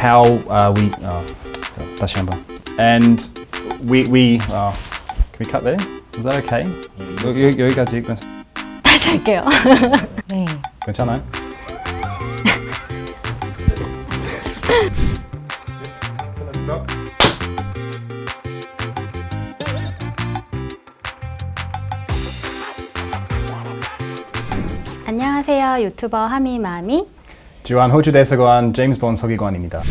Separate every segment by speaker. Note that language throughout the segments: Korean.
Speaker 1: how uh, we uh, 다시 한번 and we we uh, can we cut there? Is that okay? 여기 여기까지 괜찮,
Speaker 2: 다시 할게요. 네.
Speaker 1: 괜찮아요?
Speaker 2: 안녕하세요. 유튜버 하미마미.
Speaker 1: 주한 호주 대사관 제임스 본 서기관입니다.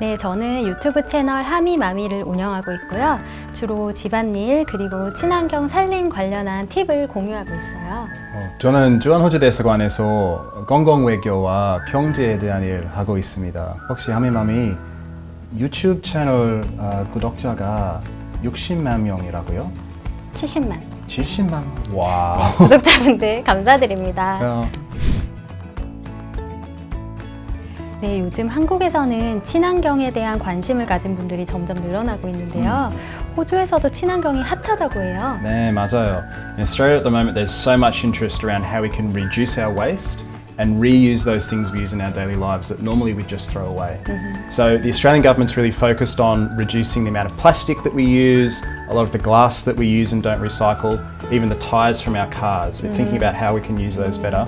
Speaker 2: 네, 저는 유튜브 채널 하미마미를 운영하고 있고요. 주로 집안일 그리고 친환경 살림 관련한 팁을 공유하고 있어요.
Speaker 1: 어, 저는 주한 호주 대사관에서 공공 외교와 경제에 대한 일 하고 있습니다. 혹시 하미맘이 유튜브 채널 어, 구독자가 60만 명이라고요?
Speaker 2: 70만
Speaker 1: 70만? 와.
Speaker 2: 구독자분들 감사드립니다. 네, 요즘 한국에서는 친환경에 대한 관심을 가진 분들이 점점 늘어나고 있는데요. 호주에서도 친환경이 핫하다고 해요.
Speaker 1: 네, 맞아요. In Australia at the moment there's so much interest around how we can reduce our waste and reuse those things we use in our daily lives that normally we just throw away. So the Australian government's really focused on reducing the amount of plastic that we use, a lot of the glass that we use and don't recycle, even the tyres from our cars. We're thinking about how we can use those better.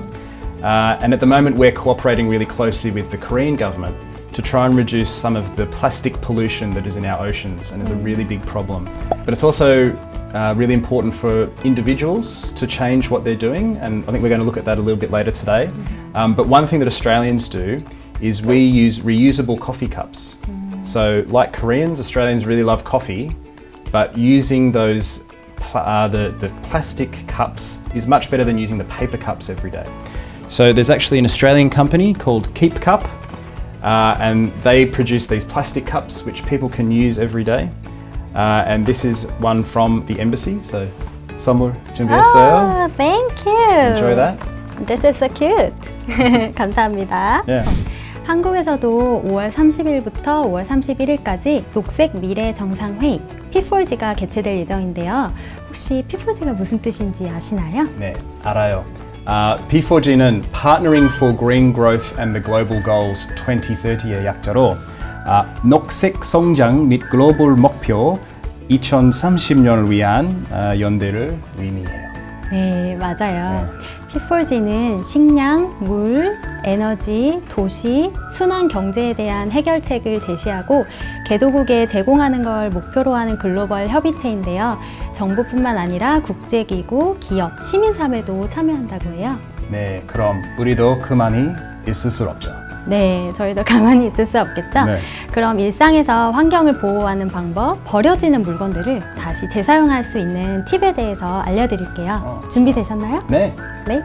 Speaker 1: Uh, and at the moment, we're cooperating really closely with the Korean government to try and reduce some of the plastic pollution that is in our oceans and is a really big problem. But it's also uh, really important for individuals to change what they're doing, and I think we're going to look at that a little bit later today. Um, but one thing that Australians do is we use reusable coffee cups. So, like Koreans, Australians really love coffee, but using those uh, the, the plastic cups is much better than using the paper cups every day. So there's actually an Australian company called Keep Cup, uh, and they produce these plastic cups which people can use every day. Uh, and this is one from the embassy. So 선물 준비했어요.
Speaker 2: Ah, thank you.
Speaker 1: Enjoy that.
Speaker 2: This is so cute. 감사합니다.
Speaker 1: Yeah.
Speaker 2: 한국에서도 5월 30일부터 5월 31일까지 녹색 미래 정상회의 P4G가 개최될 예정인데요. 혹시 P4G가 무슨 뜻인지 아시나요?
Speaker 1: 네, 알아요. 아, P4G는 Partnering for Green Growth and the Global Goals 2030의 약자로 아, 녹색 성장 및 글로벌 목표 2030년을 위한 아, 연대를 의미해요.
Speaker 2: 네, 맞아요. P4G는 식량, 물, 에너지, 도시, 순환 경제에 대한 해결책을 제시하고 개도국에 제공하는 걸 목표로 하는 글로벌 협의체인데요. 정부뿐만 아니라 국제기구, 기업, 시민사회도 참여한다고 해요.
Speaker 1: 네, 그럼 우리도 그만이 있을 수 없죠.
Speaker 2: 네, 저희도 가만히 있을 수 없겠죠?
Speaker 1: 네.
Speaker 2: 그럼 일상에서 환경을 보호하는 방법, 버려지는 물건들을 다시 재사용할 수 있는 팁에 대해서 알려드릴게요.
Speaker 1: 어.
Speaker 2: 준비되셨나요?
Speaker 1: 네,
Speaker 2: 네.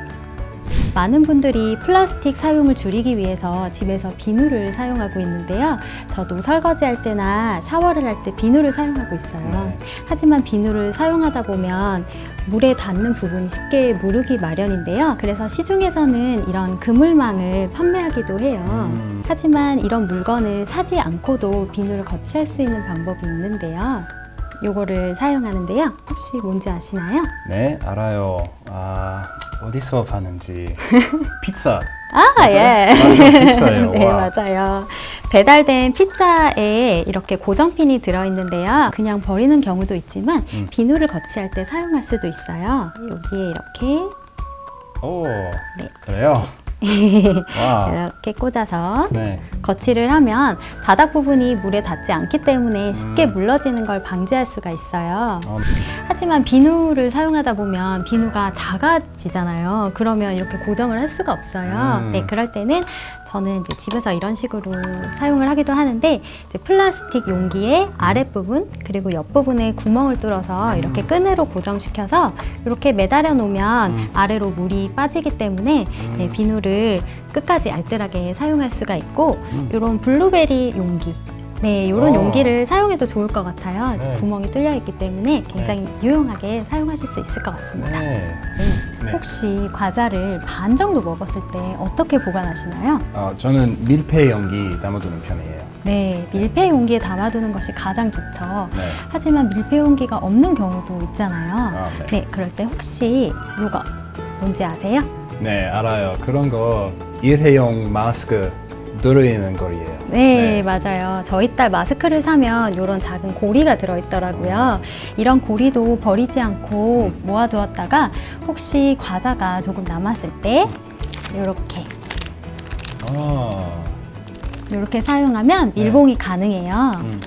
Speaker 2: 많은 분들이 플라스틱 사용을 줄이기 위해서 집에서 비누를 사용하고 있는데요. 저도 설거지할 때나 샤워를 할 때 비누를 사용하고 있어요.
Speaker 1: 네.
Speaker 2: 하지만 비누를 사용하다 보면 물에 닿는 부분이 쉽게 무르기 마련인데요. 그래서 시중에서는 이런 그물망을 판매하기도 해요.
Speaker 1: 음.
Speaker 2: 하지만 이런 물건을 사지 않고도 비누를 거치할 수 있는 방법이 있는데요. 요거를 사용하는데요. 혹시 뭔지 아시나요?
Speaker 1: 네, 알아요. 아, 어디서 파는지 피자.
Speaker 2: 아,
Speaker 1: 맞아요?
Speaker 2: 예.
Speaker 1: 맞아요, 피자예요.
Speaker 2: 네,
Speaker 1: 와.
Speaker 2: 맞아요. 배달된 피자에 이렇게 고정핀이 들어있는데요. 그냥 버리는 경우도 있지만
Speaker 1: 음.
Speaker 2: 비누를 거치할 때 사용할 수도 있어요. 여기에 이렇게
Speaker 1: 오,
Speaker 2: 네.
Speaker 1: 그래요. 와,
Speaker 2: 이렇게 꽂아서
Speaker 1: 네.
Speaker 2: 거치를 하면 바닥 부분이 물에 닿지 않기 때문에 쉽게
Speaker 1: 음.
Speaker 2: 물러지는 걸 방지할 수가 있어요.
Speaker 1: 어,
Speaker 2: 하지만 비누를 사용하다 보면 비누가 작아지잖아요. 그러면 이렇게 고정을 할 수가 없어요.
Speaker 1: 음.
Speaker 2: 네, 그럴 때는 저는 이제 집에서 이런 식으로 사용을 하기도 하는데 이제 플라스틱 용기의 아랫부분 그리고 옆부분에 구멍을 뚫어서 이렇게 끈으로 고정시켜서 이렇게 매달아 놓으면
Speaker 1: 음.
Speaker 2: 아래로 물이 빠지기 때문에 네, 비누를 끝까지 알뜰하게 사용할 수가 있고
Speaker 1: 음.
Speaker 2: 이런 블루베리 용기 네, 이런
Speaker 1: 어.
Speaker 2: 용기를 사용해도 좋을 것 같아요.
Speaker 1: 네.
Speaker 2: 구멍이 뚫려 있기 때문에 굉장히 유용하게 사용하실 수 있을 것 같습니다.
Speaker 1: 네.
Speaker 2: 네.
Speaker 1: 네.
Speaker 2: 혹시 과자를 반 정도 먹었을 때 어떻게 보관하시나요?
Speaker 1: 어, 저는 밀폐 용기 담아두는 편이에요.
Speaker 2: 네, 밀폐 용기에 담아두는 것이 가장 좋죠.
Speaker 1: 네.
Speaker 2: 하지만 밀폐 용기가 없는 경우도 있잖아요.
Speaker 1: 아, 네.
Speaker 2: 네, 그럴 때 혹시 이거 뭔지 아세요?
Speaker 1: 네, 알아요. 그런 거 일회용 마스크 누르는 거리예요.
Speaker 2: 네, 맞아요. 저희 딸 마스크를 사면 이런 작은 고리가 들어있더라고요. 이런 고리도 버리지 않고 모아두었다가 혹시 과자가 조금 남았을 때 이렇게
Speaker 1: 아,
Speaker 2: 이렇게 사용하면
Speaker 1: 네.
Speaker 2: 밀봉이 가능해요.
Speaker 1: 음.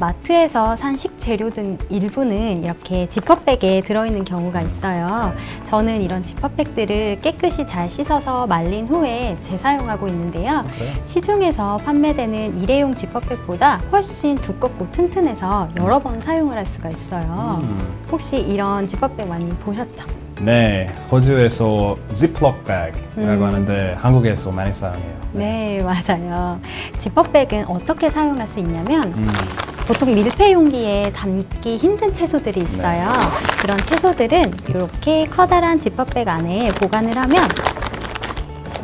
Speaker 2: 마트에서 산 식재료 등 일부는 이렇게 지퍼백에 들어있는 경우가 있어요. 저는 이런 지퍼백들을 깨끗이 잘 씻어서 말린 후에 재사용하고 있는데요.
Speaker 1: 그래요?
Speaker 2: 시중에서 판매되는 일회용 지퍼백보다 훨씬 두껍고 튼튼해서 여러 번 사용을 할 수가 있어요.
Speaker 1: 음.
Speaker 2: 혹시 이런 지퍼백 많이 보셨죠?
Speaker 1: 네, 호주에서 ziploc bag이라고
Speaker 2: 음.
Speaker 1: 하는데 한국에서 많이 사용해요.
Speaker 2: 네, 맞아요. 지퍼백은 어떻게 사용할 수 있냐면
Speaker 1: 음.
Speaker 2: 보통 밀폐 용기에 담기 힘든 채소들이 있어요. 그런 채소들은 이렇게 커다란 지퍼백 안에 보관을 하면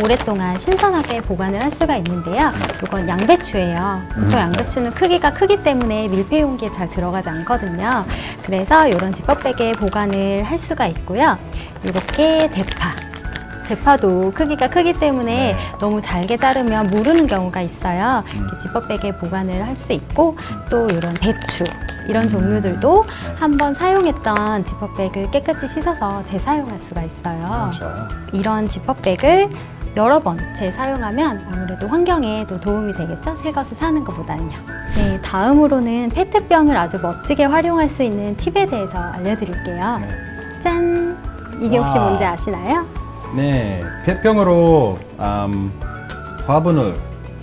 Speaker 2: 오랫동안 신선하게 보관을 할 수가 있는데요. 이건 양배추예요. 보통
Speaker 1: 음.
Speaker 2: 양배추는 크기가 크기 때문에 밀폐 용기에 잘 들어가지 않거든요. 그래서 이런 지퍼백에 보관을 할 수가 있고요. 이렇게 대파. 대파도 크기가 크기 때문에
Speaker 1: 네.
Speaker 2: 너무 잘게 자르면 무르는 경우가 있어요.
Speaker 1: 음.
Speaker 2: 지퍼백에 보관을 할 수 있고 또 이런 배추 이런
Speaker 1: 음.
Speaker 2: 종류들도
Speaker 1: 네.
Speaker 2: 한번 사용했던 지퍼백을 깨끗이 씻어서 재사용할 수가 있어요.
Speaker 1: 좋아요.
Speaker 2: 이런 지퍼백을 여러 번 재사용하면 아무래도 환경에 또 도움이 되겠죠? 새 것을 사는 것보다는요. 네, 다음으로는 페트병을 아주 멋지게 활용할 수 있는 팁에 대해서 알려드릴게요.
Speaker 1: 네.
Speaker 2: 짠! 이게 혹시
Speaker 1: 와.
Speaker 2: 뭔지 아시나요?
Speaker 1: 네, 폐병으로 음, 화분을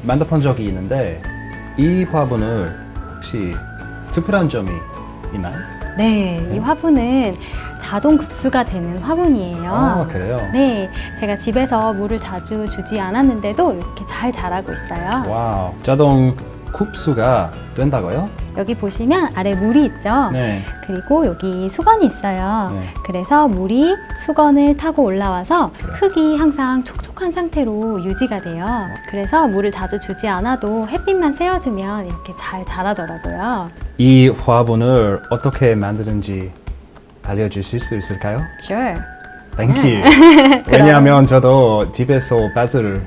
Speaker 1: 만들어 적이 있는데 이 화분을 혹시 특별한 점이 있나요?
Speaker 2: 네, 이
Speaker 1: 네.
Speaker 2: 화분은 자동 급수가 되는 화분이에요.
Speaker 1: 아, 그래요?
Speaker 2: 네, 제가 집에서 물을 자주 주지 않았는데도 이렇게 잘 자라고 있어요.
Speaker 1: wow, 자동 급수가 된다고요?
Speaker 2: 여기 보시면 아래 물이 있죠?
Speaker 1: 네.
Speaker 2: 그리고 여기 수건이 있어요.
Speaker 1: 네.
Speaker 2: 그래서 물이 수건을 타고 올라와서? 흙이 항상 촉촉한 상태로 유지가 돼요. 그래서 물을 자주 주지 않아도 햇빛만 쐬어주면 이렇게 잘 자라더라고요.
Speaker 1: 이 화분을 어떻게 만드는지 알려주실 수 있을까요?
Speaker 2: Sure.
Speaker 1: Thank you.
Speaker 2: 네.
Speaker 1: 왜냐하면 저도 집에서 바질을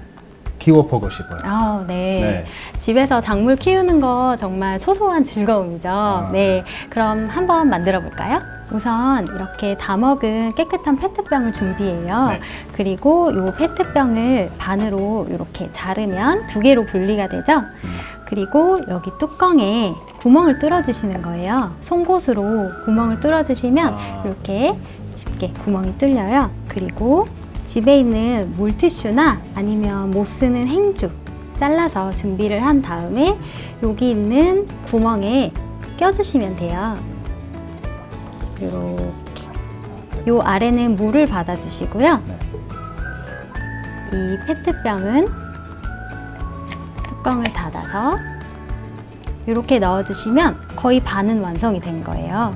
Speaker 1: 키워보고 싶어요.
Speaker 2: 아, 네.
Speaker 1: 네.
Speaker 2: 집에서 작물 키우는 거 정말 소소한 즐거움이죠. 네. 그럼 한번 만들어 볼까요? 우선 이렇게 다 먹은 깨끗한 페트병을 준비해요.
Speaker 1: 네.
Speaker 2: 그리고 이 페트병을 반으로 이렇게 자르면 두 개로 분리가 되죠.
Speaker 1: 음.
Speaker 2: 그리고 여기 뚜껑에 구멍을 뚫어 주시는 거예요. 송곳으로 구멍을 뚫어 주시면
Speaker 1: 아.
Speaker 2: 이렇게 쉽게 구멍이 뚫려요. 그리고 집에 있는 물티슈나 아니면 못 쓰는 행주 잘라서 준비를 한 다음에 여기 있는 구멍에 껴주시면 돼요. 이렇게. 요 아래는 물을 받아주시고요.
Speaker 1: 네.
Speaker 2: 이 페트병은 뚜껑을 닫아서 이렇게 넣어주시면 거의 반은 완성이 된 거예요.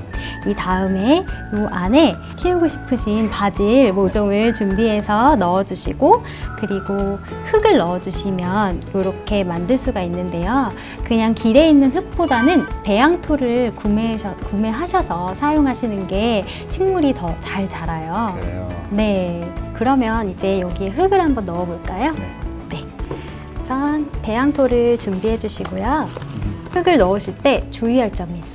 Speaker 2: 이 다음에 이 안에 키우고 싶으신 바질 모종을 준비해서 넣어주시고 그리고 흙을 넣어주시면 이렇게 만들 수가 있는데요. 그냥 길에 있는 흙보다는 배양토를 구매하셔, 구매하셔서 사용하시는 게 식물이 더 잘 자라요.
Speaker 1: 그래요.
Speaker 2: 네, 그러면 이제 여기에 흙을 한번 넣어볼까요?
Speaker 1: 네.
Speaker 2: 네. 우선 배양토를 준비해 주시고요.
Speaker 1: 음.
Speaker 2: 흙을 넣으실 때 주의할 점이 있어요.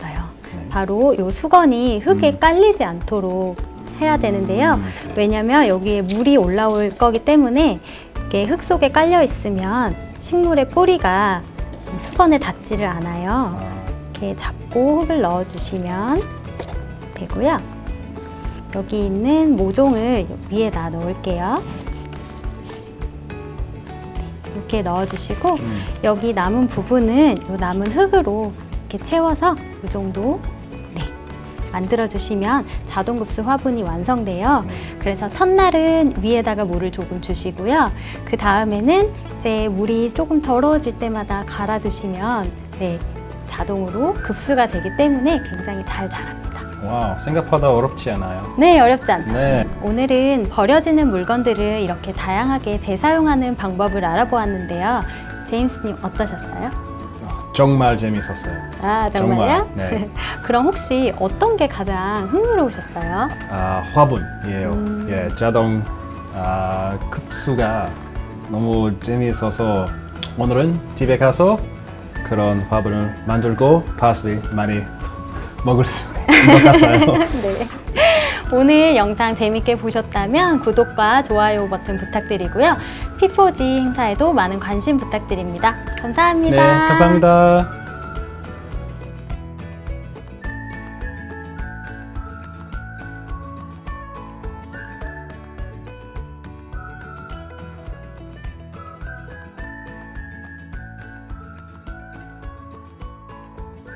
Speaker 1: 네.
Speaker 2: 바로 이 수건이 흙에
Speaker 1: 음.
Speaker 2: 깔리지 않도록 해야 되는데요.
Speaker 1: 음.
Speaker 2: 왜냐면 여기에 물이 올라올 거기 때문에 이게 흙 속에 깔려 있으면 식물의 뿌리가 수건에 닿지를 않아요.
Speaker 1: 아,
Speaker 2: 이렇게 잡고 흙을 넣어주시면 되고요. 여기 있는 모종을 위에다 넣을게요. 이렇게 넣어주시고
Speaker 1: 음.
Speaker 2: 여기 남은 부분은 이 남은 흙으로 이렇게 채워서 이 정도 네, 만들어주시면 자동급수 화분이 완성돼요.
Speaker 1: 네.
Speaker 2: 그래서 첫날은 위에다가 물을 조금 주시고요. 그 다음에는 이제 물이 조금 더러워질 때마다 갈아주시면 네, 자동으로 급수가 되기 때문에 굉장히 잘 자랍니다.
Speaker 1: wow, 생각보다 어렵지 않아요.
Speaker 2: 네, 어렵지 않죠?
Speaker 1: 네.
Speaker 2: 오늘은 버려지는 물건들을 이렇게 다양하게 재사용하는 방법을 알아보았는데요. 제임스님 어떠셨어요?
Speaker 1: 아, 정말 재밌었어요.
Speaker 2: 아, 정말요?
Speaker 1: 정말, 네.
Speaker 2: 그럼 혹시 어떤 게 가장 흥미로우셨어요?
Speaker 1: 아, 화분이에요.
Speaker 2: 음.
Speaker 1: 예, 자동 아, 급수가 너무 재미있어서 오늘은 집에 가서 그런 밥을 만들고 파슬리 많이 먹을 수 있는 것 같아요.
Speaker 2: 네. 오늘 영상 재밌게 보셨다면 구독과 좋아요 버튼 부탁드리고요. P4G 행사에도 많은 관심 부탁드립니다. 감사합니다.
Speaker 1: 네, 감사합니다.